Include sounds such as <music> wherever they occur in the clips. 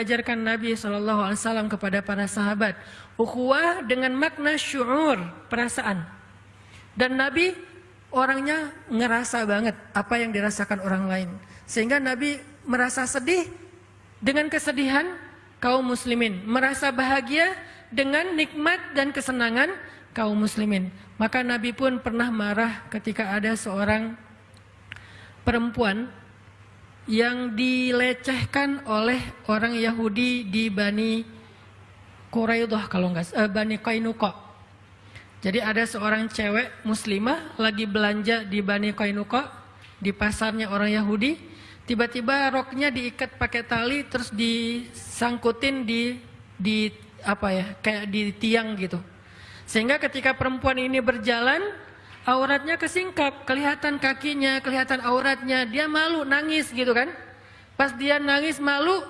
diajarkan Nabi SAW kepada para sahabat. Ukhuwah dengan makna syu'ur, perasaan. Dan Nabi orangnya ngerasa banget apa yang dirasakan orang lain. Sehingga Nabi merasa sedih dengan kesedihan kaum muslimin. Merasa bahagia dengan nikmat dan kesenangan kaum muslimin. Maka Nabi pun pernah marah ketika ada seorang perempuan yang dilecehkan oleh orang Yahudi di Bani Quraidah kalau enggak eh, Bani Qainuqa. Jadi ada seorang cewek muslimah lagi belanja di Bani Qainuqa di pasarnya orang Yahudi, tiba-tiba roknya diikat pakai tali terus disangkutin di di apa ya, kayak di tiang gitu. Sehingga ketika perempuan ini berjalan auratnya kesingkap, kelihatan kakinya, kelihatan auratnya, dia malu, nangis gitu kan. Pas dia nangis malu,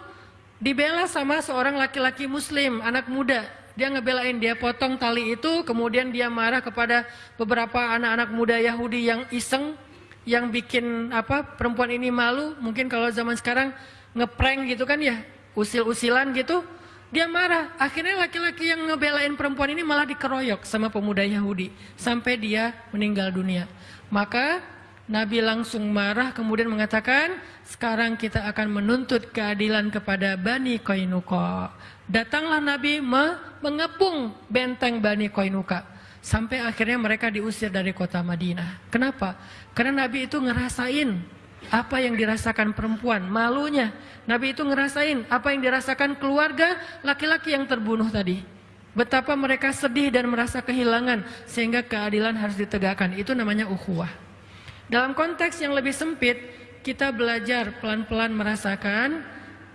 dibela sama seorang laki-laki muslim, anak muda. Dia ngebelain, dia potong tali itu, kemudian dia marah kepada beberapa anak-anak muda Yahudi yang iseng, yang bikin apa perempuan ini malu. Mungkin kalau zaman sekarang ngeprank gitu kan ya, usil-usilan gitu. Dia marah, akhirnya laki-laki yang ngebelain perempuan ini malah dikeroyok sama pemuda Yahudi sampai dia meninggal dunia. Maka Nabi langsung marah kemudian mengatakan, sekarang kita akan menuntut keadilan kepada Bani Koinuko. Datanglah Nabi mengepung benteng Bani Koinuka. Sampai akhirnya mereka diusir dari kota Madinah. Kenapa? Karena Nabi itu ngerasain apa yang dirasakan perempuan, malunya. Nabi itu ngerasain apa yang dirasakan keluarga laki-laki yang terbunuh tadi. Betapa mereka sedih dan merasa kehilangan sehingga keadilan harus ditegakkan. Itu namanya ukhuwah. Dalam konteks yang lebih sempit, kita belajar pelan-pelan merasakan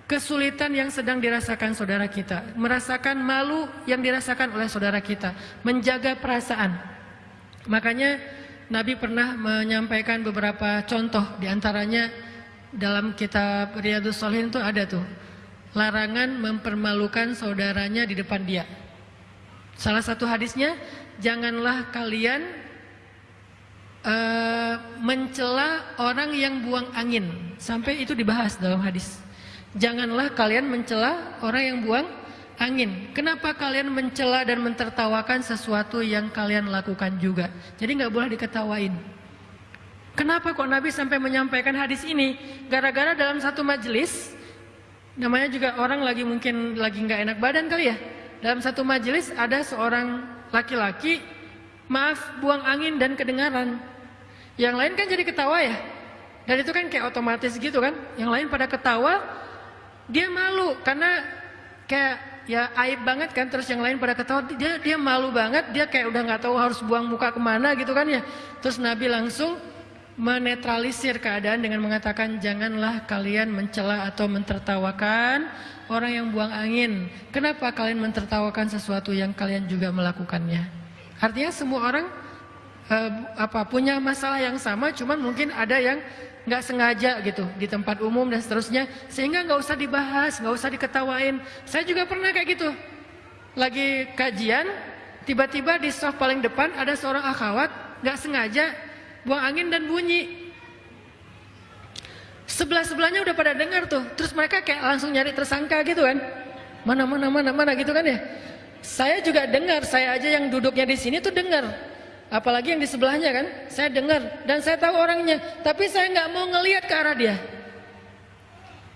kesulitan yang sedang dirasakan saudara kita, merasakan malu yang dirasakan oleh saudara kita, menjaga perasaan. Makanya Nabi pernah menyampaikan beberapa contoh di antaranya dalam kitab Riyadus Solihin itu ada tuh larangan mempermalukan saudaranya di depan dia. Salah satu hadisnya, janganlah kalian uh, mencela orang yang buang angin. Sampai itu dibahas dalam hadis. Janganlah kalian mencela orang yang buang angin. Kenapa kalian mencela dan mentertawakan sesuatu yang kalian lakukan juga? Jadi nggak boleh diketawain. Kenapa kok Nabi sampai menyampaikan hadis ini? Gara-gara dalam satu majelis, namanya juga orang lagi mungkin lagi nggak enak badan kali ya. Dalam satu majelis ada seorang laki-laki, maaf buang angin dan kedengaran. Yang lain kan jadi ketawa ya. Dan itu kan kayak otomatis gitu kan. Yang lain pada ketawa, dia malu karena kayak ya aib banget kan. Terus yang lain pada ketawa, dia dia malu banget. Dia kayak udah nggak tahu harus buang muka ke mana gitu kan ya. Terus Nabi langsung menetralisir keadaan dengan mengatakan janganlah kalian mencela atau mentertawakan orang yang buang angin. Kenapa kalian mentertawakan sesuatu yang kalian juga melakukannya? Artinya semua orang uh, apa punya masalah yang sama, cuman mungkin ada yang nggak sengaja gitu di tempat umum dan seterusnya, sehingga nggak usah dibahas, nggak usah diketawain. Saya juga pernah kayak gitu, lagi kajian, tiba-tiba di soft paling depan ada seorang akhwat nggak sengaja buang angin dan bunyi. Sebelah-sebelahnya udah pada dengar tuh. Terus mereka kayak langsung nyari tersangka gitu kan. Mana, mana, mana, mana gitu kan ya. Saya juga dengar, saya aja yang duduknya di sini tuh dengar. Apalagi yang di sebelahnya kan. Saya dengar dan saya tahu orangnya. Tapi saya nggak mau ngelihat ke arah dia.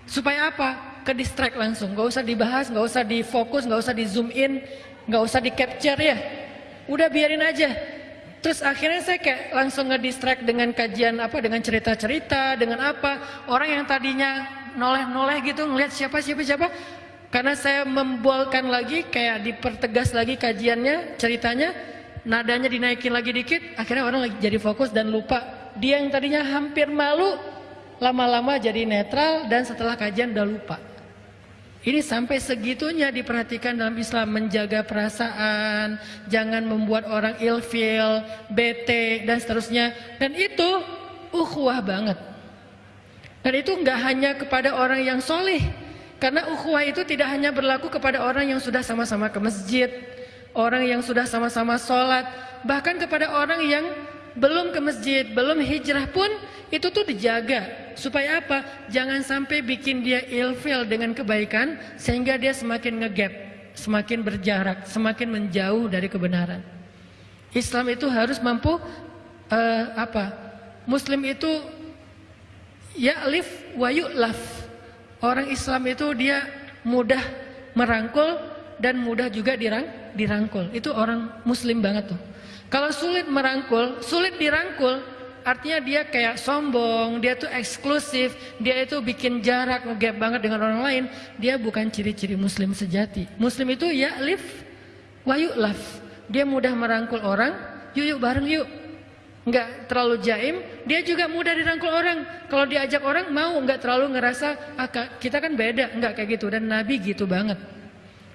Supaya apa? Ke distract langsung. Gak usah dibahas, gak usah difokus, gak usah di zoom in, gak usah di capture ya. Udah biarin aja Terus akhirnya saya kayak langsung ngedistract dengan kajian apa, dengan cerita-cerita, dengan apa. Orang yang tadinya noleh-noleh gitu ngelihat siapa siapa siapa. Karena saya membolkan lagi, kayak dipertegas lagi kajiannya, ceritanya, nadanya dinaikin lagi dikit, akhirnya orang lagi jadi fokus dan lupa. Dia yang tadinya hampir malu, lama-lama jadi netral dan setelah kajian udah lupa. Ini sampai segitunya diperhatikan dalam Islam menjaga perasaan, jangan membuat orang ilfil, bete dan seterusnya. Dan itu ukhuwah banget. Dan itu nggak hanya kepada orang yang solih, karena ukhuwah itu tidak hanya berlaku kepada orang yang sudah sama-sama ke masjid, orang yang sudah sama-sama sholat, bahkan kepada orang yang belum ke masjid, belum hijrah pun itu tuh dijaga supaya apa? Jangan sampai bikin dia ilfil dengan kebaikan sehingga dia semakin ngegap, semakin berjarak, semakin menjauh dari kebenaran. Islam itu harus mampu uh, apa? Muslim itu ya'lif wa yu'laf. Orang Islam itu dia mudah merangkul dan mudah juga dirang, dirangkul. Itu orang muslim banget tuh. Kalau sulit merangkul, sulit dirangkul, artinya dia kayak sombong, dia tuh eksklusif, dia itu bikin jarak, ngegap banget dengan orang lain. Dia bukan ciri-ciri muslim sejati. Muslim itu ya live wa yu'laf. Dia mudah merangkul orang, yuk yuk bareng yuk. Enggak terlalu jaim, dia juga mudah dirangkul orang. Kalau diajak orang mau, enggak terlalu ngerasa ah, kita kan beda, enggak kayak gitu. Dan Nabi gitu banget.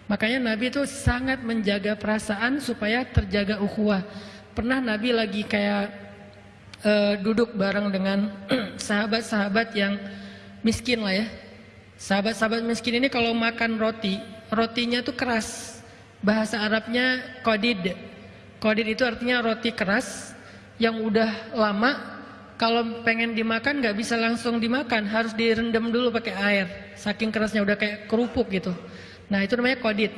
Makanya Nabi itu sangat menjaga perasaan supaya terjaga ukhuwah. Pernah Nabi lagi kayak uh, duduk bareng dengan <clears throat> sahabat-sahabat yang miskin lah ya. Sahabat-sahabat miskin ini kalau makan roti, rotinya tuh keras. Bahasa Arabnya kodid. Kodid itu artinya roti keras yang udah lama. Kalau pengen dimakan nggak bisa langsung dimakan, harus direndam dulu pakai air. Saking kerasnya udah kayak kerupuk gitu. Nah itu namanya kodit.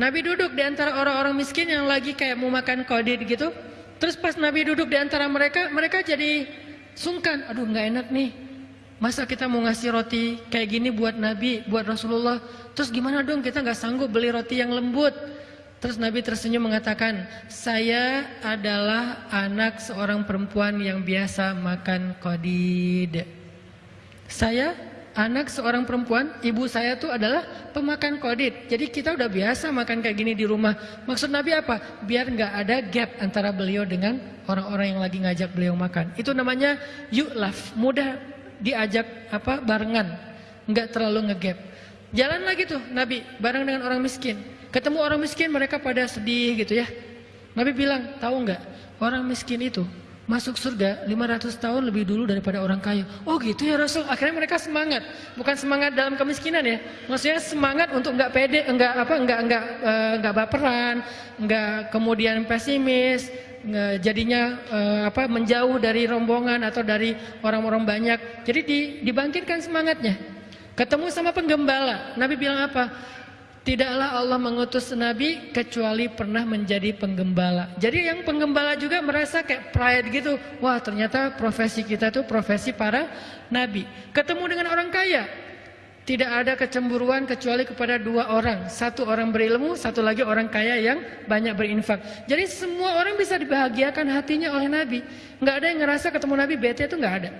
Nabi duduk di antara orang-orang miskin yang lagi kayak mau makan kodit gitu. Terus pas Nabi duduk di antara mereka, mereka jadi sungkan. Aduh nggak enak nih. Masa kita mau ngasih roti kayak gini buat Nabi, buat Rasulullah. Terus gimana dong kita nggak sanggup beli roti yang lembut. Terus Nabi tersenyum mengatakan, saya adalah anak seorang perempuan yang biasa makan kodid. Saya anak seorang perempuan, ibu saya tuh adalah pemakan kodit. Jadi kita udah biasa makan kayak gini di rumah. Maksud Nabi apa? Biar nggak ada gap antara beliau dengan orang-orang yang lagi ngajak beliau makan. Itu namanya yu'laf, mudah diajak apa barengan, nggak terlalu ngegap. Jalan lagi tuh Nabi bareng dengan orang miskin. Ketemu orang miskin mereka pada sedih gitu ya. Nabi bilang, tahu nggak orang miskin itu masuk surga 500 tahun lebih dulu daripada orang kaya. Oh gitu ya Rasul. Akhirnya mereka semangat. Bukan semangat dalam kemiskinan ya. Maksudnya semangat untuk nggak pede, enggak apa, enggak enggak uh, enggak baperan, enggak kemudian pesimis, jadinya uh, apa menjauh dari rombongan atau dari orang-orang banyak. Jadi di, dibangkitkan semangatnya. Ketemu sama penggembala. Nabi bilang apa? Tidaklah Allah mengutus Nabi kecuali pernah menjadi penggembala. Jadi yang penggembala juga merasa kayak pride gitu. Wah ternyata profesi kita itu profesi para Nabi. Ketemu dengan orang kaya. Tidak ada kecemburuan kecuali kepada dua orang. Satu orang berilmu, satu lagi orang kaya yang banyak berinfak. Jadi semua orang bisa dibahagiakan hatinya oleh Nabi. Nggak ada yang ngerasa ketemu Nabi bete itu nggak ada.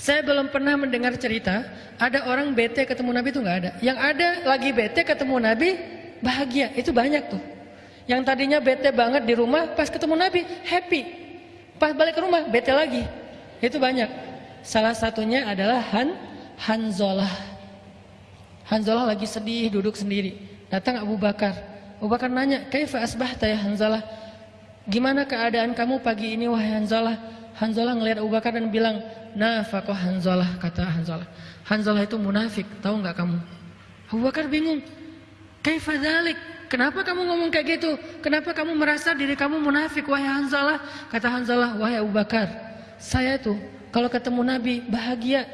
Saya belum pernah mendengar cerita ada orang bete ketemu Nabi itu nggak ada. Yang ada lagi bete ketemu Nabi bahagia itu banyak tuh. Yang tadinya bete banget di rumah pas ketemu Nabi happy. Pas balik ke rumah bete lagi. Itu banyak. Salah satunya adalah Han Hanzolah. Hanzolah lagi sedih duduk sendiri. Datang Abu Bakar. Abu Bakar nanya, "Kaifa asbahta ya Hanzalah?" Gimana keadaan kamu pagi ini wahai Hanzalah? Hanzalah ngelihat Abu Bakar dan bilang, Nafakoh Hanzalah kata Hanzalah. Hanzalah itu munafik, tahu nggak kamu? Abu Bakar bingung. Kaifadalik? Kenapa kamu ngomong kayak gitu? Kenapa kamu merasa diri kamu munafik wahai Hanzalah? Kata Hanzalah, wahai Abu Bakar, saya tuh kalau ketemu Nabi bahagia.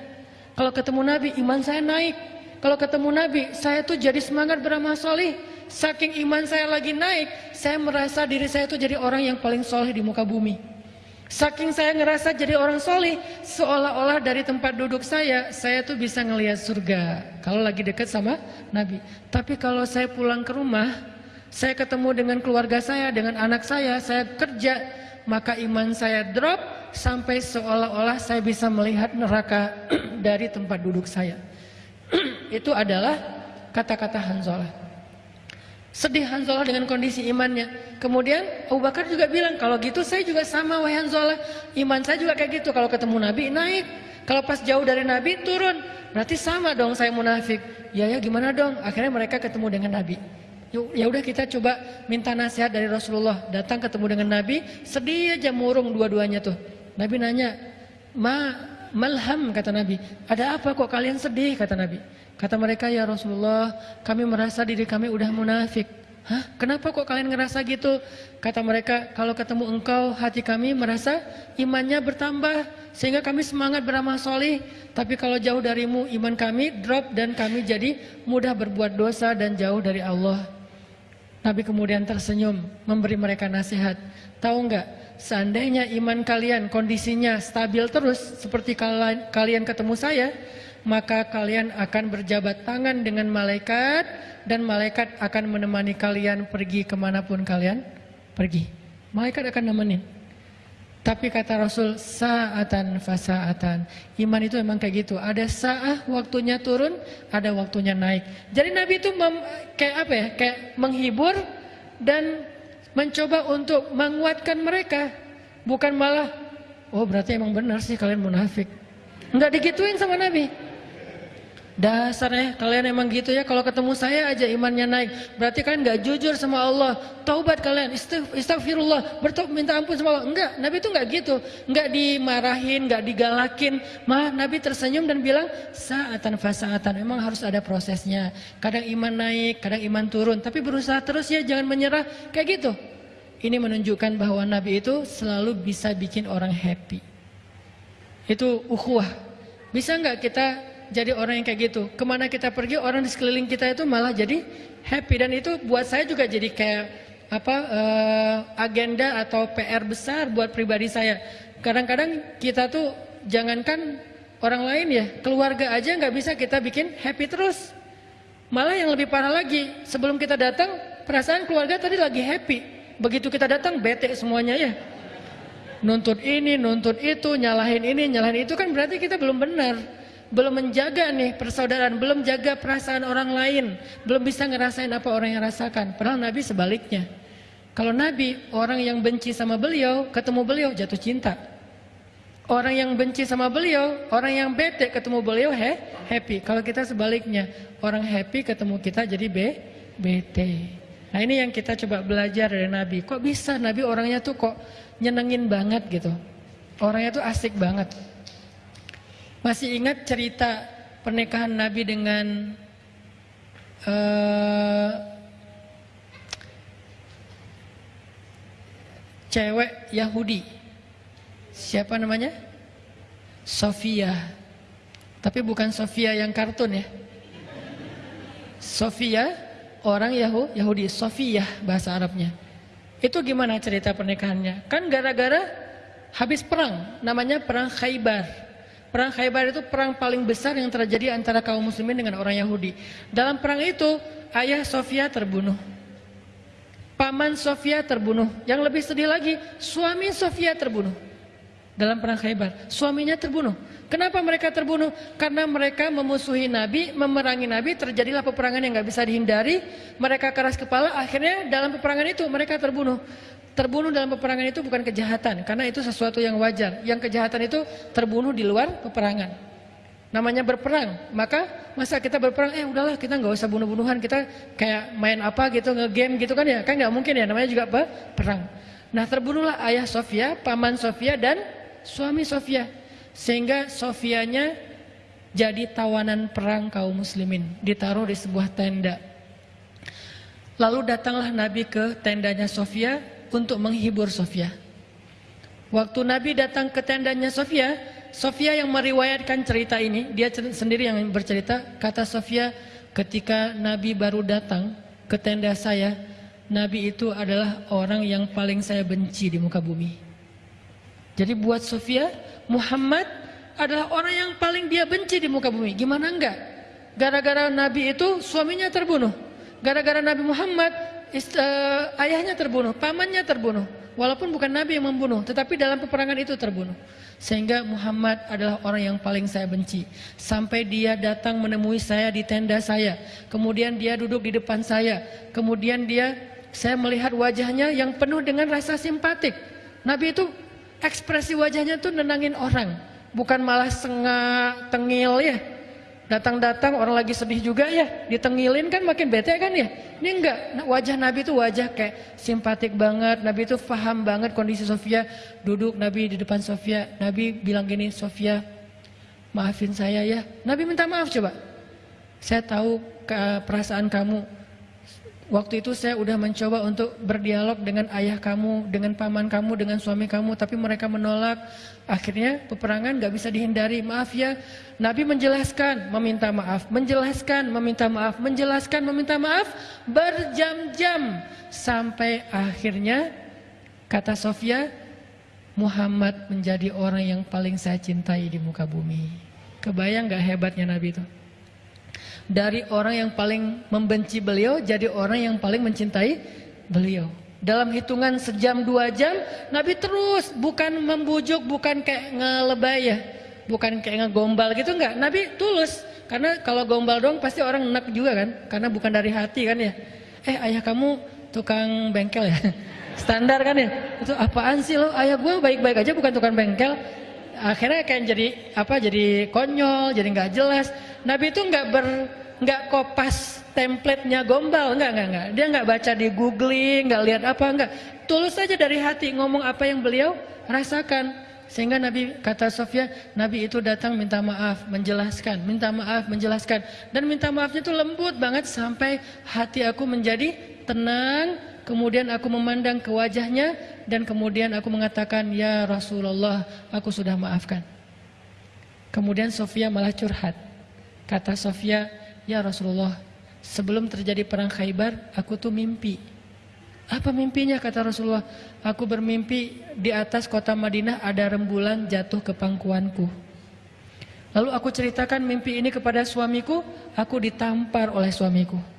Kalau ketemu Nabi iman saya naik. Kalau ketemu Nabi saya tuh jadi semangat beramal soleh. Saking iman saya lagi naik, saya merasa diri saya tuh jadi orang yang paling soleh di muka bumi. Saking saya ngerasa jadi orang soleh, seolah-olah dari tempat duduk saya, saya tuh bisa ngelihat surga. Kalau lagi dekat sama Nabi. Tapi kalau saya pulang ke rumah, saya ketemu dengan keluarga saya, dengan anak saya, saya kerja, maka iman saya drop sampai seolah-olah saya bisa melihat neraka <clears throat> dari tempat duduk saya. <clears throat> Itu adalah kata-kata Hanzalah. Sedih Hanzalah dengan kondisi imannya. Kemudian Abu Bakar juga bilang, kalau gitu saya juga sama wahai Hanzalah. Iman saya juga kayak gitu. Kalau ketemu Nabi naik. Kalau pas jauh dari Nabi turun. Berarti sama dong saya munafik. Ya ya gimana dong? Akhirnya mereka ketemu dengan Nabi. Ya udah kita coba minta nasihat dari Rasulullah. Datang ketemu dengan Nabi, sedih aja murung dua-duanya tuh. Nabi nanya, "Ma malham?" kata Nabi. "Ada apa kok kalian sedih?" kata Nabi. Kata mereka, ya Rasulullah, kami merasa diri kami udah munafik. Hah, kenapa kok kalian ngerasa gitu? Kata mereka, kalau ketemu engkau, hati kami merasa imannya bertambah. Sehingga kami semangat beramal solih. Tapi kalau jauh darimu, iman kami drop dan kami jadi mudah berbuat dosa dan jauh dari Allah. Nabi kemudian tersenyum, memberi mereka nasihat. Tahu nggak, seandainya iman kalian kondisinya stabil terus, seperti kalian ketemu saya, maka kalian akan berjabat tangan dengan malaikat dan malaikat akan menemani kalian pergi ke mana pun kalian pergi. Malaikat akan nemenin. Tapi kata Rasul, saatan fasaatan. Iman itu memang kayak gitu. Ada saat waktunya turun, ada waktunya naik. Jadi Nabi itu mem, kayak apa ya? Kayak menghibur dan mencoba untuk menguatkan mereka. Bukan malah, oh berarti emang benar sih kalian munafik. Enggak digituin sama Nabi. Dasarnya kalian emang gitu ya kalau ketemu saya aja imannya naik. Berarti kalian nggak jujur sama Allah. Taubat kalian, istighfirullah, bertobat minta ampun sama Allah. Enggak, Nabi itu nggak gitu. Enggak dimarahin, nggak digalakin. Malah Nabi tersenyum dan bilang saatan fasaatan. Emang harus ada prosesnya. Kadang iman naik, kadang iman turun. Tapi berusaha terus ya, jangan menyerah. Kayak gitu. Ini menunjukkan bahwa Nabi itu selalu bisa bikin orang happy. Itu ukhuwah. Bisa nggak kita jadi orang yang kayak gitu. Ke mana kita pergi orang di sekeliling kita itu malah jadi happy dan itu buat saya juga jadi kayak apa uh, agenda atau PR besar buat pribadi saya. Kadang-kadang kita tuh jangankan orang lain ya, keluarga aja nggak bisa kita bikin happy terus. Malah yang lebih parah lagi, sebelum kita datang perasaan keluarga tadi lagi happy. Begitu kita datang bete semuanya ya. Nuntut ini, nuntut itu, nyalahin ini, nyalahin itu kan berarti kita belum benar belum menjaga nih persaudaraan, belum jaga perasaan orang lain, belum bisa ngerasain apa orang yang rasakan. Padahal Nabi sebaliknya. Kalau Nabi, orang yang benci sama beliau, ketemu beliau jatuh cinta. Orang yang benci sama beliau, orang yang bete ketemu beliau he, happy. Kalau kita sebaliknya, orang happy ketemu kita jadi be, bete. Nah ini yang kita coba belajar dari Nabi. Kok bisa Nabi orangnya tuh kok nyenengin banget gitu. Orangnya tuh asik banget. Masih ingat cerita pernikahan Nabi dengan uh, cewek Yahudi? Siapa namanya? Sofia. Tapi bukan Sofia yang kartun ya. Sofia orang Yahudi, Sofia bahasa Arabnya. Itu gimana cerita pernikahannya? Kan gara-gara habis perang, namanya perang Khaybar. Perang Khaybar itu perang paling besar yang terjadi antara kaum muslimin dengan orang Yahudi. Dalam perang itu, ayah Sofia terbunuh. Paman Sofia terbunuh. Yang lebih sedih lagi, suami Sofia terbunuh. Dalam perang Khaybar, suaminya terbunuh. Kenapa mereka terbunuh? Karena mereka memusuhi Nabi, memerangi Nabi, terjadilah peperangan yang nggak bisa dihindari. Mereka keras kepala, akhirnya dalam peperangan itu mereka terbunuh. Terbunuh dalam peperangan itu bukan kejahatan, karena itu sesuatu yang wajar. Yang kejahatan itu terbunuh di luar peperangan. Namanya berperang, maka masa kita berperang, eh udahlah kita nggak usah bunuh-bunuhan, kita kayak main apa gitu, nge-game gitu kan ya, kan nggak mungkin ya, namanya juga apa? Perang. Nah terbunuhlah ayah Sofia, paman Sofia dan suami Sofia, sehingga Sofianya jadi tawanan perang kaum muslimin, ditaruh di sebuah tenda. Lalu datanglah Nabi ke tendanya Sofia, untuk menghibur Sofia. Waktu Nabi datang ke tendanya Sofia, Sofia yang meriwayatkan cerita ini, dia sendiri yang bercerita, kata Sofia, ketika Nabi baru datang ke tenda saya, Nabi itu adalah orang yang paling saya benci di muka bumi. Jadi buat Sofia, Muhammad adalah orang yang paling dia benci di muka bumi. Gimana enggak? Gara-gara Nabi itu suaminya terbunuh. Gara-gara Nabi Muhammad uh, ayahnya terbunuh, pamannya terbunuh. Walaupun bukan Nabi yang membunuh, tetapi dalam peperangan itu terbunuh. Sehingga Muhammad adalah orang yang paling saya benci. Sampai dia datang menemui saya di tenda saya. Kemudian dia duduk di depan saya. Kemudian dia, saya melihat wajahnya yang penuh dengan rasa simpatik. Nabi itu ekspresi wajahnya tuh nenangin orang. Bukan malah sengak, tengil ya Datang-datang orang lagi sedih juga ya, ditengilin kan makin bete kan ya. Ini enggak, nah, wajah Nabi itu wajah kayak simpatik banget. Nabi itu paham banget kondisi Sofia. Duduk Nabi di depan Sofia. Nabi bilang gini, Sofia maafin saya ya. Nabi minta maaf coba. Saya tahu perasaan kamu. Waktu itu saya udah mencoba untuk berdialog dengan ayah kamu, dengan paman kamu, dengan suami kamu, tapi mereka menolak. Akhirnya peperangan gak bisa dihindari. Maaf ya, Nabi menjelaskan, meminta maaf, menjelaskan, meminta maaf, menjelaskan, meminta maaf, berjam-jam sampai akhirnya kata Sofia, Muhammad menjadi orang yang paling saya cintai di muka bumi. Kebayang gak hebatnya Nabi itu? Dari orang yang paling membenci beliau jadi orang yang paling mencintai beliau. Dalam hitungan sejam dua jam, Nabi terus bukan membujuk, bukan kayak ngelebay ya, bukan kayak ngegombal gitu enggak. Nabi tulus, karena kalau gombal dong pasti orang enak juga kan, karena bukan dari hati kan ya. Eh ayah kamu tukang bengkel ya, <laughs> standar kan ya. Itu apaan sih lo? Ayah gue baik-baik aja bukan tukang bengkel. Akhirnya kayak jadi apa? Jadi konyol, jadi nggak jelas. Nabi itu nggak ber nggak kopas templatenya gombal, nggak nggak nggak. Dia nggak baca di googling, nggak lihat apa nggak. Tulus saja dari hati ngomong apa yang beliau rasakan. Sehingga Nabi kata Sofia, Nabi itu datang minta maaf, menjelaskan, minta maaf, menjelaskan. Dan minta maafnya itu lembut banget sampai hati aku menjadi tenang. Kemudian aku memandang ke wajahnya dan kemudian aku mengatakan, Ya Rasulullah, aku sudah maafkan. Kemudian Sofia malah curhat. Kata Sofia, ya Rasulullah, sebelum terjadi perang Khaybar, aku tuh mimpi. Apa mimpinya kata Rasulullah? Aku bermimpi di atas kota Madinah ada rembulan jatuh ke pangkuanku. Lalu aku ceritakan mimpi ini kepada suamiku, aku ditampar oleh suamiku.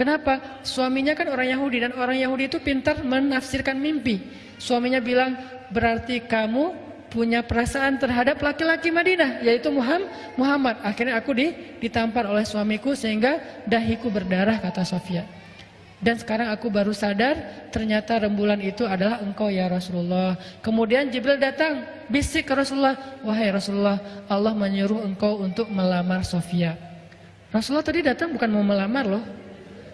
Kenapa? Suaminya kan orang Yahudi dan orang Yahudi itu pintar menafsirkan mimpi. Suaminya bilang, berarti kamu punya perasaan terhadap laki-laki Madinah yaitu Muhammad. Akhirnya aku ditampar oleh suamiku sehingga dahiku berdarah kata Sofia. Dan sekarang aku baru sadar ternyata rembulan itu adalah engkau ya Rasulullah. Kemudian Jibril datang bisik ke Rasulullah, "Wahai Rasulullah, Allah menyuruh engkau untuk melamar Sofia." Rasulullah tadi datang bukan mau melamar loh.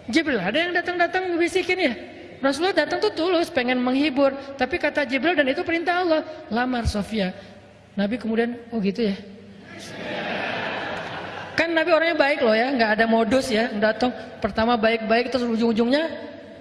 Jibril ada yang datang-datang bisikin ya. Rasulullah datang tuh tulus pengen menghibur, tapi kata Jibril dan itu perintah Allah, lamar Sofia. Nabi kemudian, oh gitu ya. Kan Nabi orangnya baik loh ya, nggak ada modus ya, datang pertama baik-baik terus ujung-ujungnya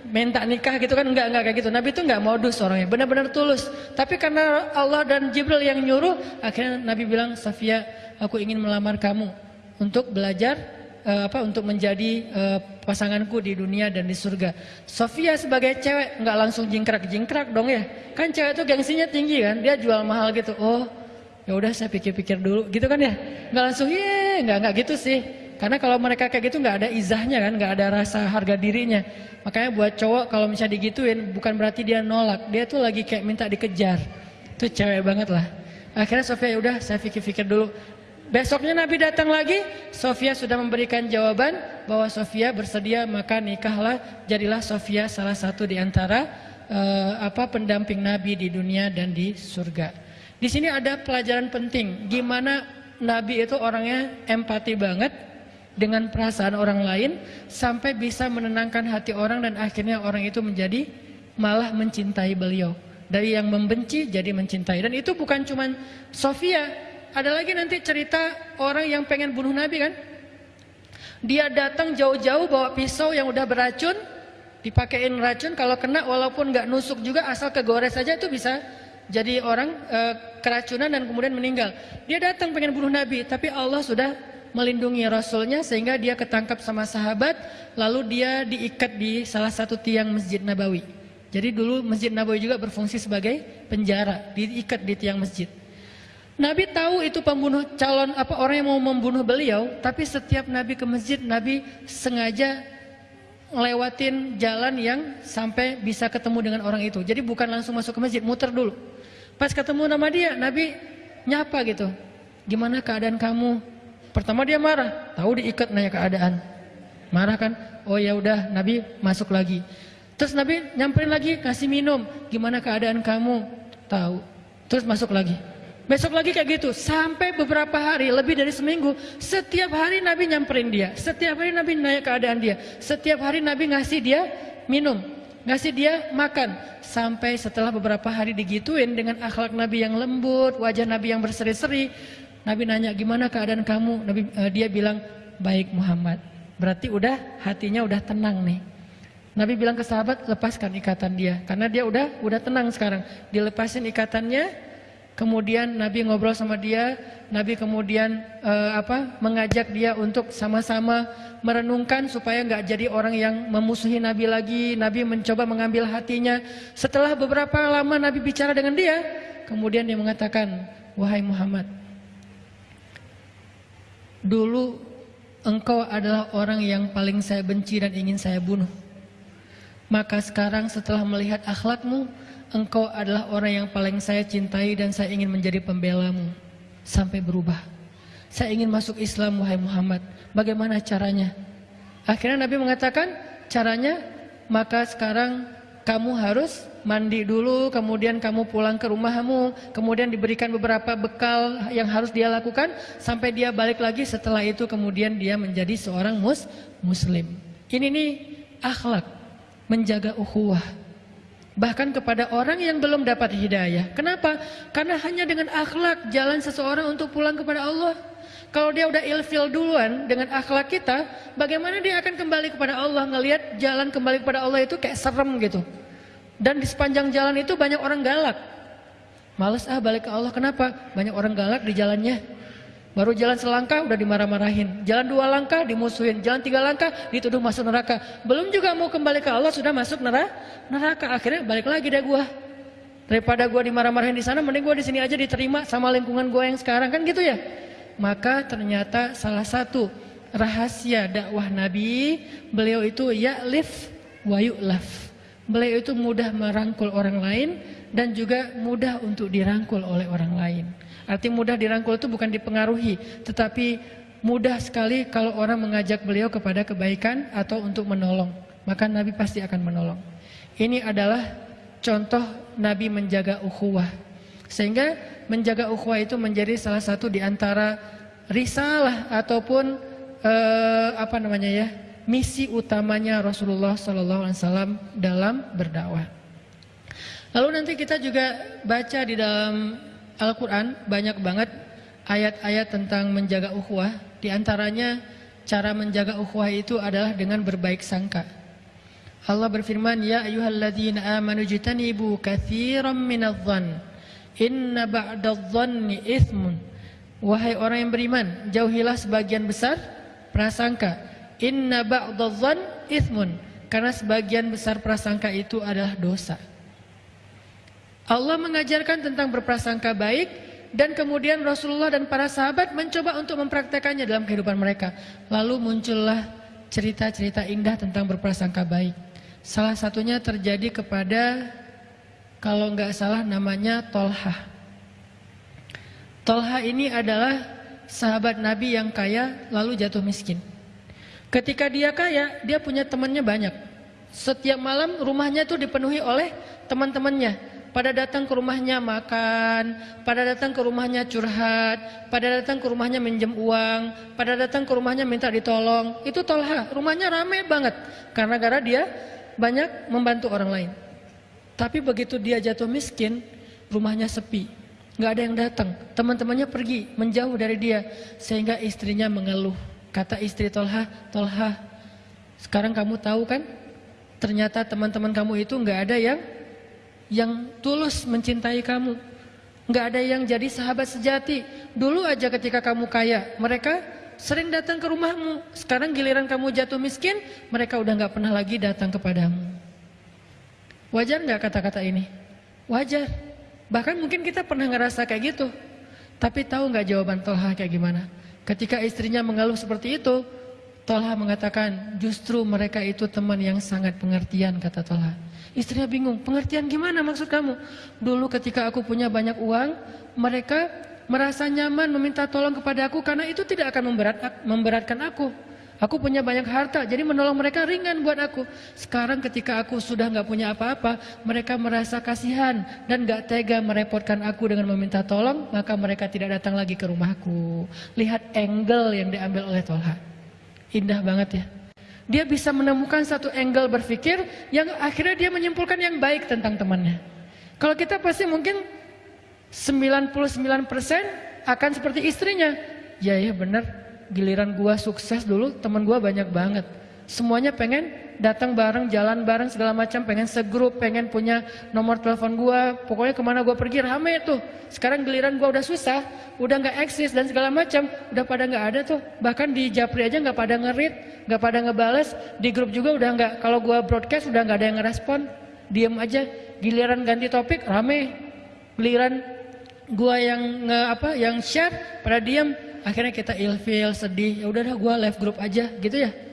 minta nikah gitu kan enggak enggak kayak gitu. Nabi itu enggak modus orangnya, benar-benar tulus. Tapi karena Allah dan Jibril yang nyuruh, akhirnya Nabi bilang, "Safia, aku ingin melamar kamu untuk belajar uh, apa untuk menjadi uh, pasanganku di dunia dan di surga. Sofia sebagai cewek nggak langsung jingkrak-jingkrak dong ya. Kan cewek itu gengsinya tinggi kan, dia jual mahal gitu. Oh, ya udah saya pikir-pikir dulu gitu kan ya. Nggak langsung ye, nggak nggak gitu sih. Karena kalau mereka kayak gitu nggak ada izahnya kan, nggak ada rasa harga dirinya. Makanya buat cowok kalau misalnya digituin bukan berarti dia nolak, dia tuh lagi kayak minta dikejar. Itu cewek banget lah. Akhirnya Sofia ya udah saya pikir-pikir dulu. Besoknya Nabi datang lagi, Sofia sudah memberikan jawaban bahwa Sofia bersedia maka nikahlah, jadilah Sofia salah satu di antara uh, apa pendamping Nabi di dunia dan di surga. Di sini ada pelajaran penting, gimana Nabi itu orangnya empati banget dengan perasaan orang lain sampai bisa menenangkan hati orang dan akhirnya orang itu menjadi malah mencintai beliau. Dari yang membenci jadi mencintai dan itu bukan cuma Sofia, ada lagi nanti cerita orang yang pengen bunuh Nabi kan? Dia datang jauh-jauh bawa pisau yang udah beracun, dipakein racun kalau kena walaupun nggak nusuk juga asal kegores saja itu bisa jadi orang e, keracunan dan kemudian meninggal. Dia datang pengen bunuh Nabi, tapi Allah sudah melindungi Rasulnya sehingga dia ketangkap sama sahabat, lalu dia diikat di salah satu tiang Masjid Nabawi. Jadi dulu Masjid Nabawi juga berfungsi sebagai penjara, diikat di tiang masjid. Nabi tahu itu pembunuh calon apa orang yang mau membunuh beliau, tapi setiap Nabi ke masjid, Nabi sengaja ngelewatin jalan yang sampai bisa ketemu dengan orang itu. Jadi bukan langsung masuk ke masjid, muter dulu. Pas ketemu nama dia, Nabi nyapa gitu. Gimana keadaan kamu? Pertama dia marah, tahu diikat nanya keadaan. Marah kan? Oh ya udah, Nabi masuk lagi. Terus Nabi nyamperin lagi, kasih minum. Gimana keadaan kamu? Tahu. Terus masuk lagi. Besok lagi kayak gitu, sampai beberapa hari, lebih dari seminggu, setiap hari Nabi nyamperin dia, setiap hari Nabi nanya keadaan dia, setiap hari Nabi ngasih dia minum, ngasih dia makan, sampai setelah beberapa hari digituin dengan akhlak Nabi yang lembut, wajah Nabi yang berseri-seri, Nabi nanya gimana keadaan kamu, Nabi uh, dia bilang baik Muhammad, berarti udah hatinya udah tenang nih. Nabi bilang ke sahabat, lepaskan ikatan dia. Karena dia udah udah tenang sekarang. Dilepasin ikatannya, kemudian Nabi ngobrol sama dia, Nabi kemudian uh, apa mengajak dia untuk sama-sama merenungkan supaya nggak jadi orang yang memusuhi Nabi lagi. Nabi mencoba mengambil hatinya. Setelah beberapa lama Nabi bicara dengan dia, kemudian dia mengatakan, wahai Muhammad, dulu engkau adalah orang yang paling saya benci dan ingin saya bunuh. Maka sekarang setelah melihat akhlakmu, engkau adalah orang yang paling saya cintai dan saya ingin menjadi pembelamu. Sampai berubah. Saya ingin masuk Islam, wahai Muhammad. Bagaimana caranya? Akhirnya Nabi mengatakan, caranya, maka sekarang kamu harus mandi dulu, kemudian kamu pulang ke rumahmu, kemudian diberikan beberapa bekal yang harus dia lakukan, sampai dia balik lagi setelah itu kemudian dia menjadi seorang mus muslim. Ini nih akhlak menjaga ukhuwah. Bahkan kepada orang yang belum dapat hidayah. Kenapa? Karena hanya dengan akhlak jalan seseorang untuk pulang kepada Allah. Kalau dia udah ilfil duluan dengan akhlak kita, bagaimana dia akan kembali kepada Allah ngelihat jalan kembali kepada Allah itu kayak serem gitu. Dan di sepanjang jalan itu banyak orang galak. Males ah balik ke Allah. Kenapa? Banyak orang galak di jalannya. Baru jalan selangkah udah dimarah-marahin. Jalan dua langkah dimusuhin. Jalan tiga langkah dituduh masuk neraka. Belum juga mau kembali ke Allah sudah masuk neraka. Neraka akhirnya balik lagi deh gua. Daripada gua dimarah-marahin di sana, mending gua di sini aja diterima sama lingkungan gua yang sekarang kan gitu ya. Maka ternyata salah satu rahasia dakwah Nabi, beliau itu ya lif wa yu'laf. Beliau itu mudah merangkul orang lain dan juga mudah untuk dirangkul oleh orang lain. Arti mudah dirangkul itu bukan dipengaruhi, tetapi mudah sekali kalau orang mengajak beliau kepada kebaikan atau untuk menolong. Maka Nabi pasti akan menolong. Ini adalah contoh Nabi menjaga ukhuwah. Sehingga menjaga ukhuwah itu menjadi salah satu di antara risalah ataupun eh, apa namanya ya misi utamanya Rasulullah Wasallam dalam berdakwah. Lalu nanti kita juga baca di dalam Al-Quran banyak banget ayat-ayat tentang menjaga ukhuwah. Di antaranya cara menjaga ukhuwah itu adalah dengan berbaik sangka. Allah berfirman, Ya ayuhalladzina amanu jitanibu kathiran minadhan. Inna ba'dadhanni ithmun. Wahai orang yang beriman, jauhilah sebagian besar prasangka. Inna ba'dadhan ithmun. Karena sebagian besar prasangka itu adalah dosa. Allah mengajarkan tentang berprasangka baik dan kemudian Rasulullah dan para sahabat mencoba untuk mempraktekannya dalam kehidupan mereka. Lalu muncullah cerita-cerita indah tentang berprasangka baik. Salah satunya terjadi kepada kalau nggak salah namanya Tolha. Tolha ini adalah sahabat Nabi yang kaya lalu jatuh miskin. Ketika dia kaya, dia punya temannya banyak. Setiap malam rumahnya itu dipenuhi oleh teman-temannya pada datang ke rumahnya makan, pada datang ke rumahnya curhat, pada datang ke rumahnya minjem uang, pada datang ke rumahnya minta ditolong. Itu Tolha, rumahnya ramai banget karena gara dia banyak membantu orang lain. Tapi begitu dia jatuh miskin, rumahnya sepi, nggak ada yang datang. Teman-temannya pergi menjauh dari dia, sehingga istrinya mengeluh. Kata istri Tolha, Tolha, sekarang kamu tahu kan? Ternyata teman-teman kamu itu nggak ada yang yang tulus mencintai kamu. Nggak ada yang jadi sahabat sejati. Dulu aja ketika kamu kaya, mereka sering datang ke rumahmu. Sekarang giliran kamu jatuh miskin, mereka udah nggak pernah lagi datang kepadamu. Wajar nggak kata-kata ini? Wajar. Bahkan mungkin kita pernah ngerasa kayak gitu. Tapi tahu nggak jawaban Tolha kayak gimana? Ketika istrinya mengeluh seperti itu, Tolha mengatakan justru mereka itu teman yang sangat pengertian kata Tolha. Istrinya bingung, pengertian gimana maksud kamu? Dulu ketika aku punya banyak uang, mereka merasa nyaman meminta tolong kepada aku karena itu tidak akan memberat, memberatkan aku. Aku punya banyak harta, jadi menolong mereka ringan buat aku. Sekarang ketika aku sudah nggak punya apa-apa, mereka merasa kasihan dan nggak tega merepotkan aku dengan meminta tolong, maka mereka tidak datang lagi ke rumahku. Lihat angle yang diambil oleh Tolha. Indah banget ya. Dia bisa menemukan satu angle berpikir yang akhirnya dia menyimpulkan yang baik tentang temannya. Kalau kita pasti mungkin 99% akan seperti istrinya. Ya ya benar, giliran gua sukses dulu teman gua banyak banget. Semuanya pengen datang bareng, jalan bareng segala macam, pengen segrup, pengen punya nomor telepon gua, pokoknya ke mana gua pergi rame tuh. Sekarang giliran gua udah susah, udah nggak eksis dan segala macam, udah pada nggak ada tuh. Bahkan di Japri aja nggak pada ngerit, nggak pada ngebales, di grup juga udah nggak. Kalau gua broadcast udah nggak ada yang ngerespon, diem aja. Giliran ganti topik rame, giliran gua yang nge apa, yang share pada diem, akhirnya kita ilfil, sedih. Ya udah dah gua live grup aja, gitu ya.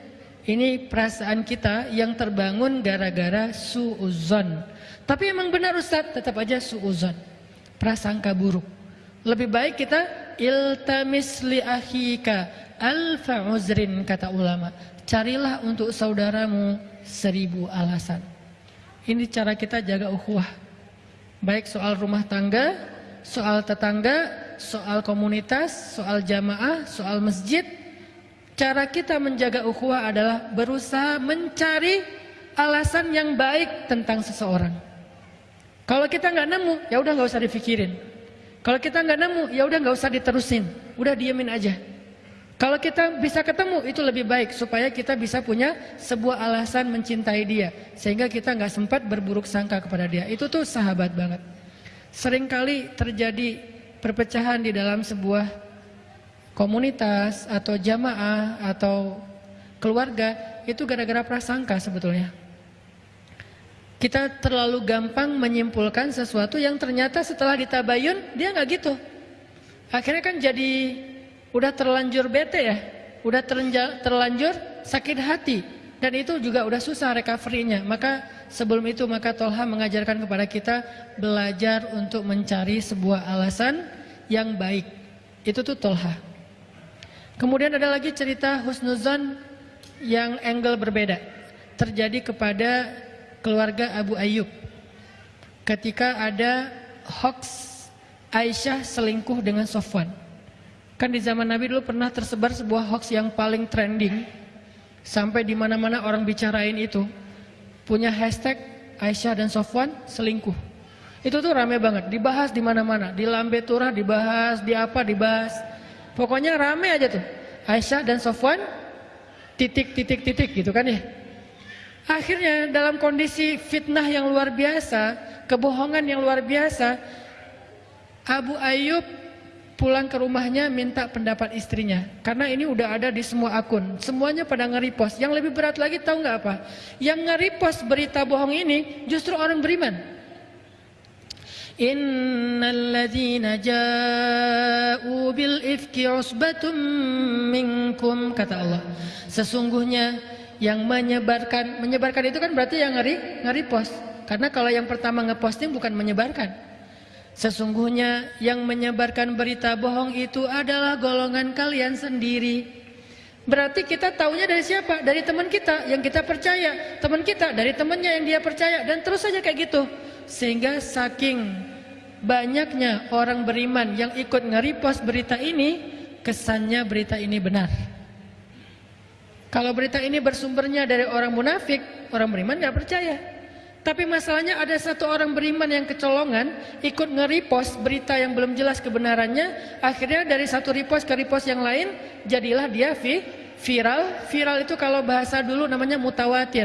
Ini perasaan kita yang terbangun gara-gara suuzon. Tapi emang benar Ustadz, tetap aja suuzon. Prasangka buruk. Lebih baik kita iltamis li akhika alfa uzrin kata ulama. Carilah untuk saudaramu seribu alasan. Ini cara kita jaga ukhuwah. Baik soal rumah tangga, soal tetangga, soal komunitas, soal jamaah, soal masjid, Cara kita menjaga ukhuwah adalah berusaha mencari alasan yang baik tentang seseorang. Kalau kita nggak nemu, ya udah nggak usah dipikirin. Kalau kita nggak nemu, ya udah nggak usah diterusin. Udah diemin aja. Kalau kita bisa ketemu, itu lebih baik supaya kita bisa punya sebuah alasan mencintai dia, sehingga kita nggak sempat berburuk sangka kepada dia. Itu tuh sahabat banget. Seringkali terjadi perpecahan di dalam sebuah komunitas atau jamaah atau keluarga itu gara-gara prasangka sebetulnya. Kita terlalu gampang menyimpulkan sesuatu yang ternyata setelah ditabayun dia nggak gitu. Akhirnya kan jadi udah terlanjur bete ya, udah terlanjur sakit hati dan itu juga udah susah recovery-nya. Maka sebelum itu maka Tolha mengajarkan kepada kita belajar untuk mencari sebuah alasan yang baik. Itu tuh Tolha. Kemudian ada lagi cerita husnuzon yang angle berbeda. Terjadi kepada keluarga Abu Ayyub. Ketika ada hoax Aisyah selingkuh dengan Sofwan. Kan di zaman Nabi dulu pernah tersebar sebuah hoax yang paling trending. Sampai di mana-mana orang bicarain itu. Punya hashtag Aisyah dan Sofwan selingkuh. Itu tuh rame banget, dibahas di mana-mana. Di Lambe Turah dibahas, di apa dibahas. Pokoknya rame aja tuh. Aisyah dan Sofwan titik titik titik gitu kan ya. Akhirnya dalam kondisi fitnah yang luar biasa, kebohongan yang luar biasa, Abu Ayyub pulang ke rumahnya minta pendapat istrinya. Karena ini udah ada di semua akun. Semuanya pada nge-repost. Yang lebih berat lagi tahu nggak apa? Yang nge-repost berita bohong ini justru orang beriman. Innalladzina ja'u bil ifki usbatum minkum kata Allah. Sesungguhnya yang menyebarkan menyebarkan itu kan berarti yang ngeri ngeri post. Karena kalau yang pertama ngeposting bukan menyebarkan. Sesungguhnya yang menyebarkan berita bohong itu adalah golongan kalian sendiri. Berarti kita taunya dari siapa? Dari teman kita yang kita percaya. Teman kita dari temannya yang dia percaya dan terus saja kayak gitu. Sehingga saking banyaknya orang beriman yang ikut nge-repost berita ini, kesannya berita ini benar. Kalau berita ini bersumbernya dari orang munafik, orang beriman nggak percaya. Tapi masalahnya ada satu orang beriman yang kecolongan ikut nge-repost berita yang belum jelas kebenarannya, akhirnya dari satu repost ke repost yang lain jadilah dia viral. Viral itu kalau bahasa dulu namanya mutawatir.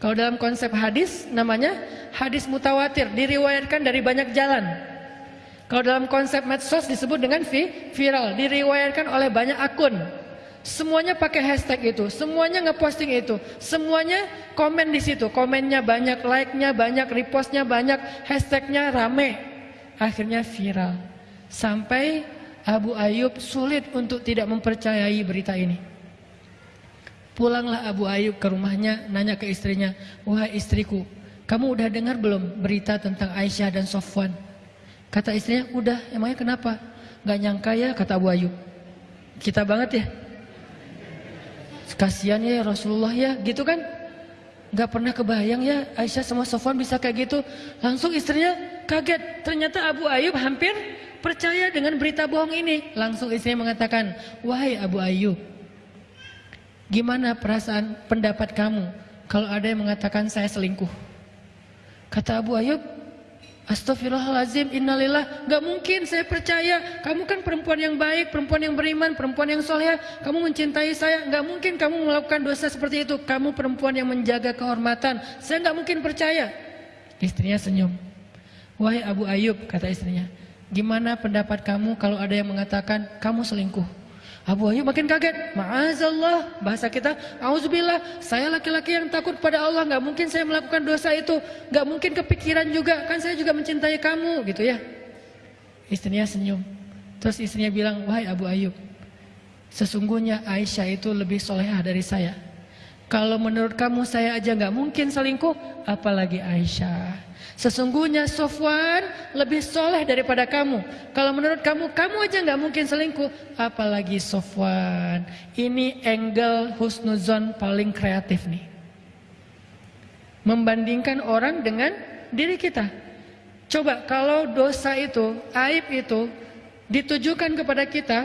Kalau dalam konsep hadis namanya hadis mutawatir, diriwayatkan dari banyak jalan. Kalau dalam konsep medsos disebut dengan viral, diriwayatkan oleh banyak akun. Semuanya pakai hashtag itu, semuanya ngeposting itu, semuanya komen di situ, komennya banyak, like-nya banyak, repostnya banyak, hashtagnya rame. Akhirnya viral. Sampai Abu Ayub sulit untuk tidak mempercayai berita ini. Pulanglah Abu Ayub ke rumahnya, nanya ke istrinya, wahai istriku, kamu udah dengar belum berita tentang Aisyah dan Sofwan? Kata istrinya, udah, emangnya kenapa? Gak nyangka ya, kata Abu Ayub. Kita banget ya. Kasian ya Rasulullah ya, gitu kan? Gak pernah kebayang ya Aisyah sama Sofwan bisa kayak gitu. Langsung istrinya kaget. Ternyata Abu Ayub hampir percaya dengan berita bohong ini. Langsung istrinya mengatakan, wahai Abu Ayub, Gimana perasaan pendapat kamu kalau ada yang mengatakan saya selingkuh? Kata Abu Ayub, Astagfirullahaladzim, innalillah, gak mungkin saya percaya. Kamu kan perempuan yang baik, perempuan yang beriman, perempuan yang soleh. Kamu mencintai saya, gak mungkin kamu melakukan dosa seperti itu. Kamu perempuan yang menjaga kehormatan. Saya gak mungkin percaya. Istrinya senyum. Wahai Abu Ayub, kata istrinya. Gimana pendapat kamu kalau ada yang mengatakan kamu selingkuh? Abu Ayyub makin kaget. Ma'azallah, bahasa kita, auzubillah, saya laki-laki yang takut pada Allah, nggak mungkin saya melakukan dosa itu, nggak mungkin kepikiran juga, kan saya juga mencintai kamu, gitu ya. Istrinya senyum. Terus istrinya bilang, wahai Abu Ayyub, sesungguhnya Aisyah itu lebih solehah dari saya. Kalau menurut kamu saya aja nggak mungkin selingkuh, apalagi Aisyah. Sesungguhnya Sofwan lebih soleh daripada kamu. Kalau menurut kamu, kamu aja nggak mungkin selingkuh. Apalagi Sofwan. Ini angle husnuzon paling kreatif nih. Membandingkan orang dengan diri kita. Coba kalau dosa itu, aib itu ditujukan kepada kita,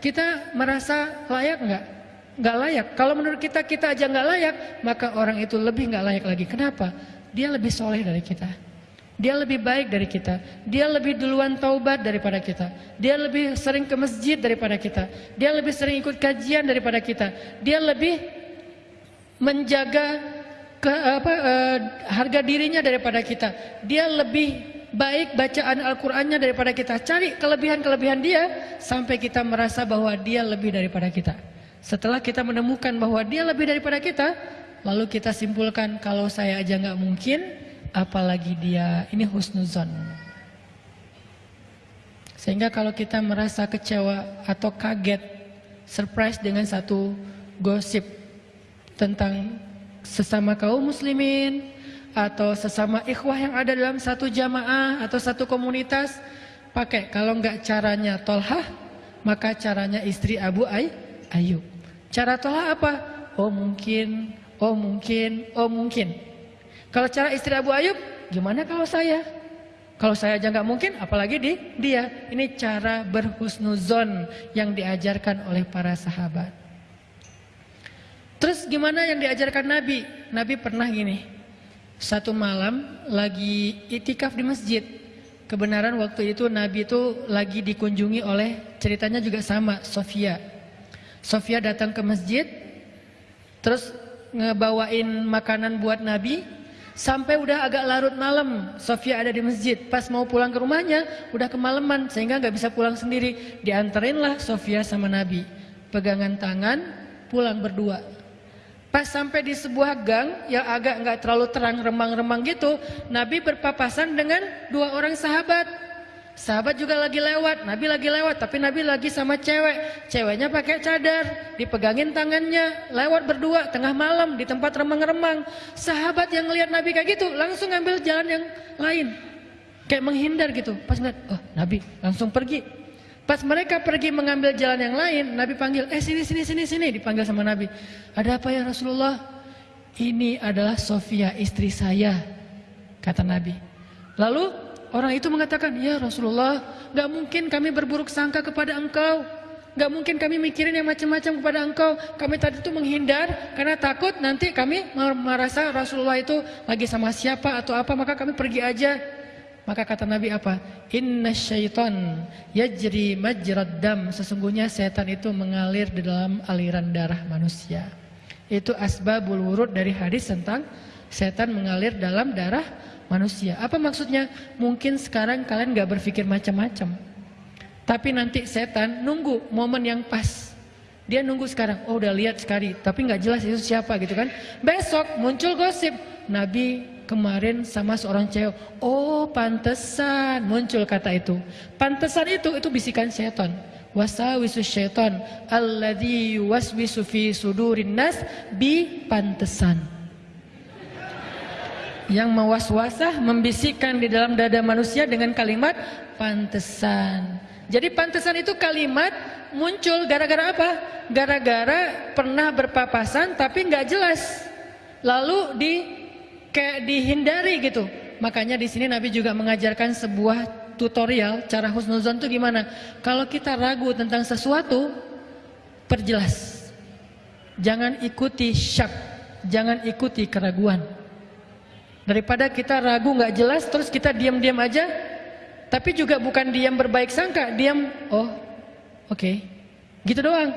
kita merasa layak nggak? Nggak layak. Kalau menurut kita kita aja nggak layak, maka orang itu lebih nggak layak lagi. Kenapa? Dia lebih soleh dari kita. Dia lebih baik dari kita. Dia lebih duluan taubat daripada kita. Dia lebih sering ke masjid daripada kita. Dia lebih sering ikut kajian daripada kita. Dia lebih menjaga ke, apa, uh, harga dirinya daripada kita. Dia lebih baik bacaan Al-Qur'annya daripada kita. Cari kelebihan-kelebihan dia sampai kita merasa bahwa dia lebih daripada kita. Setelah kita menemukan bahwa dia lebih daripada kita, lalu kita simpulkan kalau saya aja nggak mungkin, apalagi dia ini husnuzon. Sehingga kalau kita merasa kecewa atau kaget, surprise dengan satu gosip tentang sesama kaum muslimin atau sesama ikhwah yang ada dalam satu jamaah atau satu komunitas, pakai kalau enggak caranya Tolhah, maka caranya istri Abu Ay Ayub. Cara Tolhah apa? Oh mungkin, oh mungkin, oh mungkin. Kalau cara istri Abu Ayub, gimana kalau saya? Kalau saya aja nggak mungkin, apalagi di dia. Ini cara berhusnuzon yang diajarkan oleh para sahabat. Terus gimana yang diajarkan Nabi? Nabi pernah gini, satu malam lagi itikaf di masjid. Kebenaran waktu itu Nabi itu lagi dikunjungi oleh ceritanya juga sama, Sofia. Sofia datang ke masjid, terus ngebawain makanan buat Nabi, Sampai udah agak larut malam, Sofia ada di masjid. Pas mau pulang ke rumahnya, udah kemalaman sehingga nggak bisa pulang sendiri. Dianterinlah Sofia sama Nabi. Pegangan tangan, pulang berdua. Pas sampai di sebuah gang yang agak nggak terlalu terang remang-remang gitu, Nabi berpapasan dengan dua orang sahabat. Sahabat juga lagi lewat, Nabi lagi lewat, tapi Nabi lagi sama cewek. Ceweknya pakai cadar, dipegangin tangannya, lewat berdua tengah malam di tempat remang-remang. Sahabat yang lihat Nabi kayak gitu langsung ngambil jalan yang lain. Kayak menghindar gitu. Pas ngeliat, oh Nabi langsung pergi. Pas mereka pergi mengambil jalan yang lain, Nabi panggil, eh sini sini sini sini, dipanggil sama Nabi. Ada apa ya Rasulullah? Ini adalah Sofia istri saya, kata Nabi. Lalu Orang itu mengatakan, ya Rasulullah, gak mungkin kami berburuk sangka kepada engkau. Gak mungkin kami mikirin yang macam-macam kepada engkau. Kami tadi itu menghindar karena takut nanti kami merasa Rasulullah itu lagi sama siapa atau apa, maka kami pergi aja. Maka kata Nabi apa? Inna syaitan yajri majrad dam. Sesungguhnya setan itu mengalir di dalam aliran darah manusia. Itu asbabul wurud dari hadis tentang setan mengalir dalam darah manusia. Apa maksudnya? Mungkin sekarang kalian gak berpikir macam-macam. Tapi nanti setan nunggu momen yang pas. Dia nunggu sekarang, oh udah lihat sekali, tapi nggak jelas itu siapa gitu kan. Besok muncul gosip, Nabi kemarin sama seorang cewek, oh pantesan muncul kata itu. Pantesan itu, itu bisikan setan. Wasawisu syaitan alladhi waswisu fi sudurin nas bi pantesan yang mewaswasah membisikkan di dalam dada manusia dengan kalimat pantesan. Jadi pantesan itu kalimat muncul gara-gara apa? Gara-gara pernah berpapasan tapi nggak jelas. Lalu di kayak dihindari gitu. Makanya di sini Nabi juga mengajarkan sebuah tutorial cara husnuzon itu gimana. Kalau kita ragu tentang sesuatu, perjelas. Jangan ikuti syak, jangan ikuti keraguan. Daripada kita ragu nggak jelas terus kita diam-diam aja. Tapi juga bukan diam berbaik sangka, diam oh oke. Okay. Gitu doang.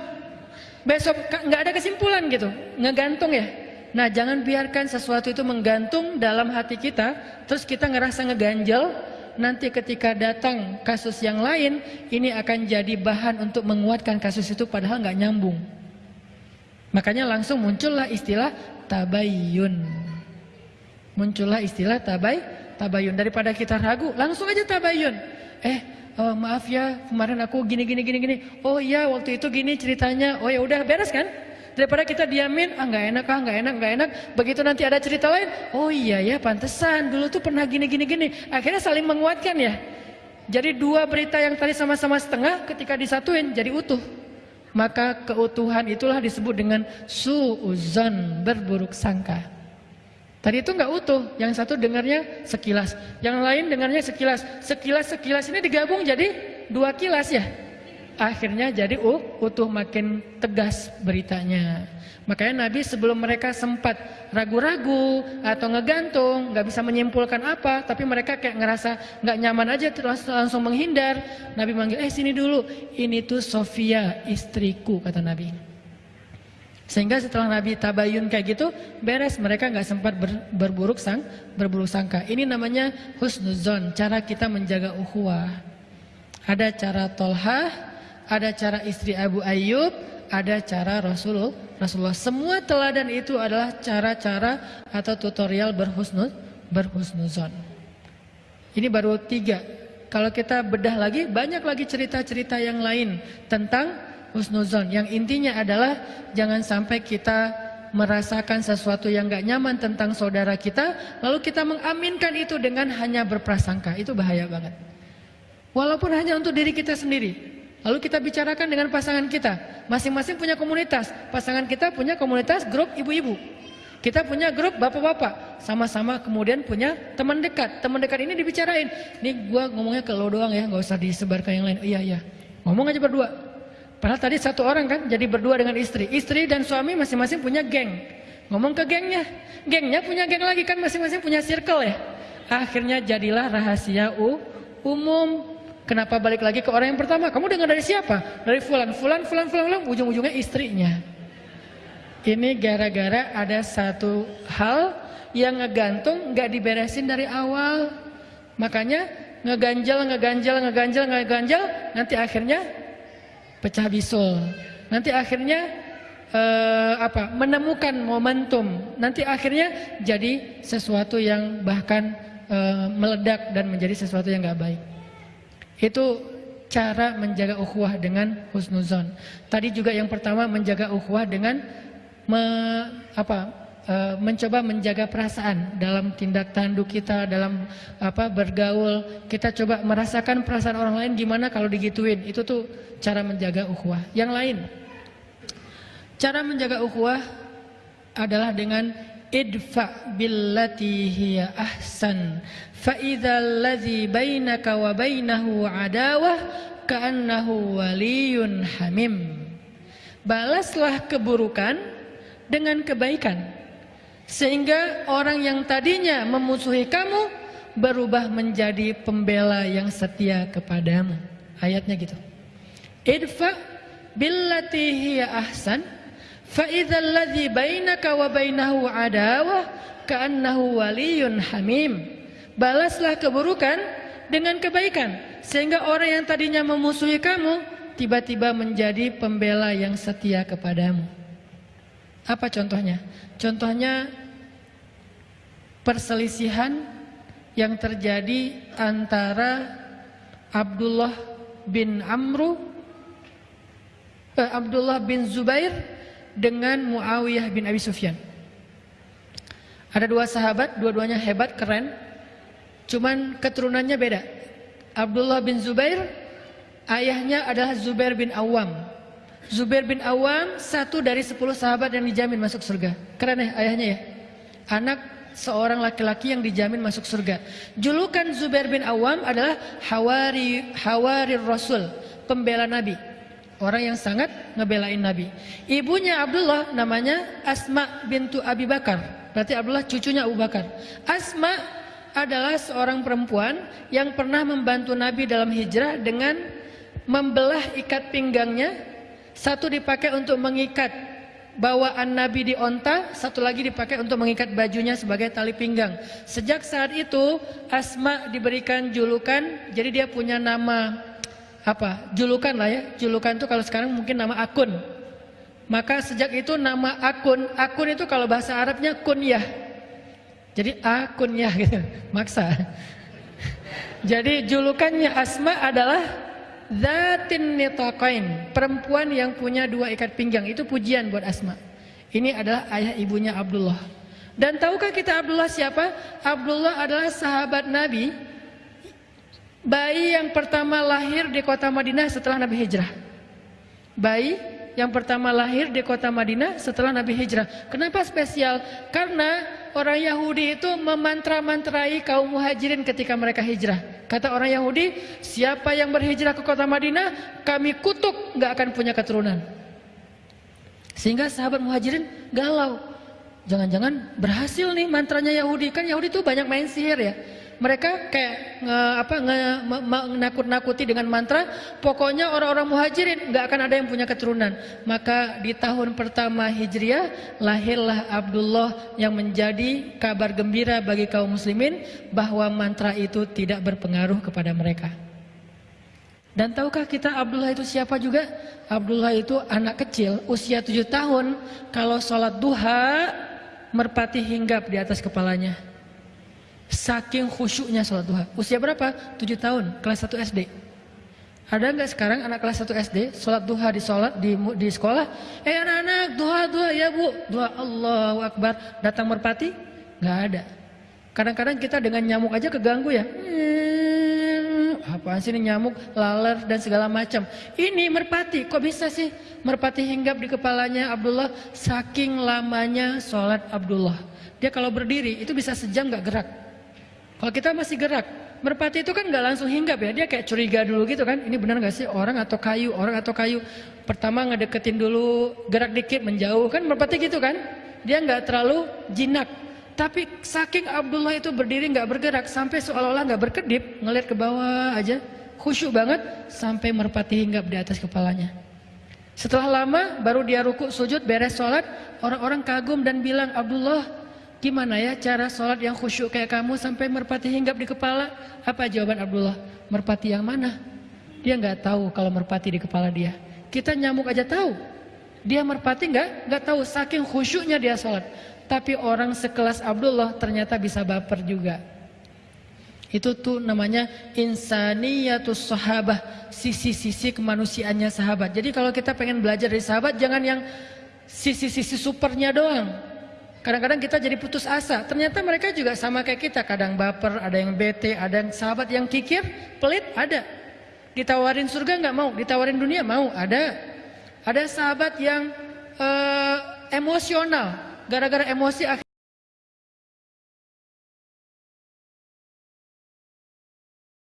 Besok nggak ada kesimpulan gitu, ngegantung ya. Nah jangan biarkan sesuatu itu menggantung dalam hati kita, terus kita ngerasa ngeganjel, nanti ketika datang kasus yang lain, ini akan jadi bahan untuk menguatkan kasus itu padahal nggak nyambung. Makanya langsung muncullah istilah tabayun. Muncullah istilah tabay, tabayun. Daripada kita ragu, langsung aja tabayun. Eh, oh, maaf ya, kemarin aku gini gini gini gini. Oh iya, waktu itu gini ceritanya. Oh ya udah beres kan? Daripada kita diamin, ah nggak enak, ah nggak enak, nggak enak. Begitu nanti ada cerita lain, oh iya ya pantesan dulu tuh pernah gini gini gini. Akhirnya saling menguatkan ya. Jadi dua berita yang tadi sama-sama setengah ketika disatuin jadi utuh. Maka keutuhan itulah disebut dengan suuzon berburuk sangka. Tadi itu nggak utuh, yang satu dengarnya sekilas, yang lain dengarnya sekilas, sekilas sekilas ini digabung jadi dua kilas ya akhirnya jadi uh, utuh makin tegas beritanya. Makanya Nabi sebelum mereka sempat ragu-ragu atau ngegantung, nggak bisa menyimpulkan apa, tapi mereka kayak ngerasa nggak nyaman aja terus langsung menghindar. Nabi manggil, eh sini dulu, ini tuh Sofia istriku kata Nabi. Sehingga setelah Nabi tabayun kayak gitu, beres mereka nggak sempat ber, berburuk sang, berburuk sangka. Ini namanya husnuzon, cara kita menjaga ukhuwah. Ada cara tolhah, ada cara istri Abu Ayyub, ada cara Rasulullah. Rasulullah. Semua teladan itu adalah cara-cara atau tutorial berhusnuz, berhusnuzon. Ini baru tiga. Kalau kita bedah lagi, banyak lagi cerita-cerita yang lain tentang husnuzon. Yang intinya adalah jangan sampai kita merasakan sesuatu yang gak nyaman tentang saudara kita, lalu kita mengaminkan itu dengan hanya berprasangka. Itu bahaya banget. Walaupun hanya untuk diri kita sendiri. Lalu kita bicarakan dengan pasangan kita. Masing-masing punya komunitas. Pasangan kita punya komunitas grup ibu-ibu. Kita punya grup bapak-bapak. Sama-sama kemudian punya teman dekat. Teman dekat ini dibicarain. Ini gua ngomongnya ke lo doang ya, nggak usah disebarkan yang lain. Iya, iya. Ngomong aja berdua. Padahal tadi satu orang kan jadi berdua dengan istri. Istri dan suami masing-masing punya geng. Ngomong ke gengnya. Gengnya punya geng lagi kan masing-masing punya circle ya. Akhirnya jadilah rahasia umum Kenapa balik lagi ke orang yang pertama? Kamu dengar dari siapa? Dari fulan, fulan, fulan, fulan, fulan, ujung-ujungnya istrinya. Ini gara-gara ada satu hal yang ngegantung nggak diberesin dari awal. Makanya ngeganjal, ngeganjal, ngeganjal, ngeganjal, nanti akhirnya pecah bisul. Nanti akhirnya uh, apa? Menemukan momentum. Nanti akhirnya jadi sesuatu yang bahkan uh, meledak dan menjadi sesuatu yang nggak baik. Itu cara menjaga ukhuwah dengan husnuzon. Tadi juga yang pertama menjaga ukhuwah dengan me, apa, e, mencoba menjaga perasaan dalam tindak tanduk kita, dalam apa bergaul. Kita coba merasakan perasaan orang lain gimana kalau digituin. Itu tuh cara menjaga ukhuwah. Yang lain, cara menjaga ukhuwah adalah dengan idfa billati hiya ahsan fa idzal ladzi bainaka wa bainahu adawah ka'annahu waliyun hamim balaslah keburukan dengan kebaikan sehingga orang yang tadinya memusuhi kamu berubah menjadi pembela yang setia kepadamu. Ayatnya gitu. Idfa billati hiya ahsan fa idzal ladzi bainaka wa bainahu adawah ka'annahu waliyyun hamim. Balaslah keburukan dengan kebaikan sehingga orang yang tadinya memusuhi kamu tiba-tiba menjadi pembela yang setia kepadamu. Apa contohnya? Contohnya perselisihan yang terjadi antara Abdullah bin Amru eh, Abdullah bin Zubair dengan Muawiyah bin Abi Sufyan. Ada dua sahabat, dua-duanya hebat, keren. Cuman keturunannya beda. Abdullah bin Zubair, ayahnya adalah Zubair bin Awam. Zubair bin Awam satu dari sepuluh sahabat yang dijamin masuk surga. Keren ya ayahnya ya. Anak seorang laki-laki yang dijamin masuk surga. Julukan Zubair bin Awam adalah Hawari Hawari Rasul, pembela Nabi. Orang yang sangat ngebelain Nabi. Ibunya Abdullah namanya Asma bintu Abi Bakar. Berarti Abdullah cucunya Abu Bakar. Asma adalah seorang perempuan yang pernah membantu Nabi dalam hijrah dengan membelah ikat pinggangnya. Satu dipakai untuk mengikat bawaan Nabi di onta, satu lagi dipakai untuk mengikat bajunya sebagai tali pinggang. Sejak saat itu Asma diberikan julukan, jadi dia punya nama apa? Julukan lah ya. Julukan itu kalau sekarang mungkin nama akun. Maka sejak itu nama akun, akun itu kalau bahasa Arabnya kunyah. Jadi akunnya gitu, maksa. <laughs> Jadi julukannya Asma adalah Zatin nitaqain, perempuan yang punya dua ikat pinggang. Itu pujian buat Asma. Ini adalah ayah ibunya Abdullah. Dan tahukah kita Abdullah siapa? Abdullah adalah sahabat Nabi. Bayi yang pertama lahir di kota Madinah setelah Nabi hijrah. Bayi yang pertama lahir di kota Madinah setelah Nabi hijrah. Kenapa spesial? Karena orang Yahudi itu memantra-mantrai kaum muhajirin ketika mereka hijrah. Kata orang Yahudi, siapa yang berhijrah ke kota Madinah, kami kutuk nggak akan punya keturunan. Sehingga sahabat muhajirin galau. Jangan-jangan berhasil nih mantranya Yahudi. Kan Yahudi itu banyak main sihir ya mereka kayak nge, apa nakut-nakuti dengan mantra pokoknya orang-orang muhajirin nggak akan ada yang punya keturunan. Maka di tahun pertama hijriah lahirlah Abdullah yang menjadi kabar gembira bagi kaum muslimin bahwa mantra itu tidak berpengaruh kepada mereka. Dan tahukah kita Abdullah itu siapa juga? Abdullah itu anak kecil usia tujuh tahun. Kalau sholat duha merpati hinggap di atas kepalanya Saking khusyuknya sholat duha. Usia berapa? 7 tahun, kelas 1 SD. Ada nggak sekarang anak kelas 1 SD sholat duha di sholat di, di sekolah? Eh anak-anak duha duha ya bu, duha Allahu Akbar. Datang merpati? Nggak ada. Kadang-kadang kita dengan nyamuk aja keganggu ya. Hmm, apaan sih ini nyamuk, laler dan segala macam. Ini merpati, kok bisa sih merpati hinggap di kepalanya Abdullah? Saking lamanya sholat Abdullah. Dia kalau berdiri itu bisa sejam nggak gerak. Kalau kita masih gerak, merpati itu kan nggak langsung hinggap ya, dia kayak curiga dulu gitu kan. Ini benar nggak sih orang atau kayu, orang atau kayu. Pertama ngedeketin dulu, gerak dikit menjauh kan merpati gitu kan. Dia nggak terlalu jinak. Tapi saking Abdullah itu berdiri nggak bergerak sampai seolah-olah nggak berkedip, ngeliat ke bawah aja, khusyuk banget sampai merpati hinggap di atas kepalanya. Setelah lama baru dia ruku sujud beres sholat, orang-orang kagum dan bilang Abdullah Gimana ya cara sholat yang khusyuk kayak kamu sampai merpati hinggap di kepala? Apa jawaban Abdullah? Merpati yang mana? Dia nggak tahu kalau merpati di kepala dia. Kita nyamuk aja tahu. Dia merpati nggak? Nggak tahu. Saking khusyuknya dia sholat. Tapi orang sekelas Abdullah ternyata bisa baper juga. Itu tuh namanya insaniyatus sahabah, sisi-sisi kemanusiaannya sahabat. Jadi kalau kita pengen belajar dari sahabat jangan yang sisi-sisi supernya doang. Kadang-kadang kita jadi putus asa. Ternyata mereka juga sama kayak kita. Kadang baper, ada yang bete, ada yang sahabat yang kikir, pelit, ada. Ditawarin surga nggak mau, ditawarin dunia mau, ada. Ada sahabat yang uh, emosional. Gara-gara emosi